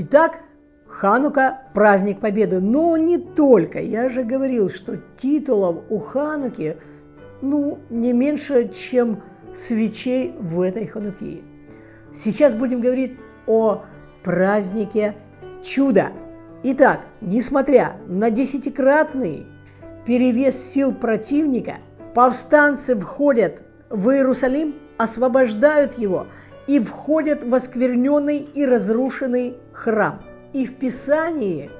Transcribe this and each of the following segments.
Итак, Ханука – праздник Победы, но не только. Я же говорил, что титулов у Хануки ну, не меньше, чем свечей в этой Хануке. Сейчас будем говорить о празднике чуда. Итак, несмотря на десятикратный перевес сил противника, повстанцы входят в Иерусалим, освобождают его и входят в оскверненный и разрушенный храм. И в Писании,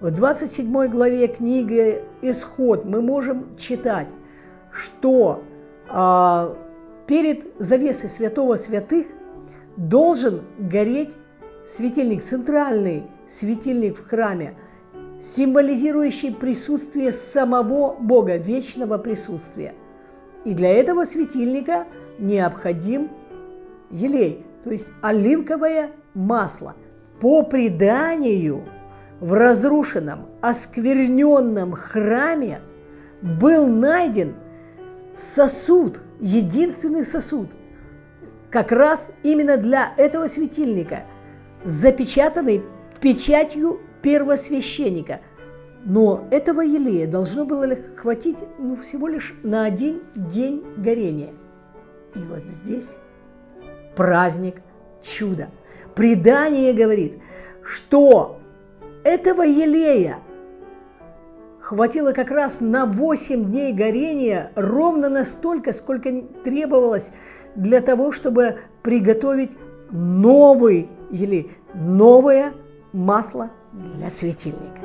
в 27 главе книги «Исход» мы можем читать, что э, перед завесой святого святых должен гореть светильник, центральный светильник в храме, символизирующий присутствие самого Бога, вечного присутствия. И для этого светильника необходим елей, то есть оливковое масло. По преданию, в разрушенном, оскверненном храме был найден сосуд, единственный сосуд, как раз именно для этого светильника, запечатанный печатью первосвященника. Но этого елея должно было хватить ну, всего лишь на один день горения. И вот здесь праздник чуда. Предание говорит, что этого елея хватило как раз на 8 дней горения, ровно настолько, сколько требовалось для того, чтобы приготовить новый елей, новое масло для светильника.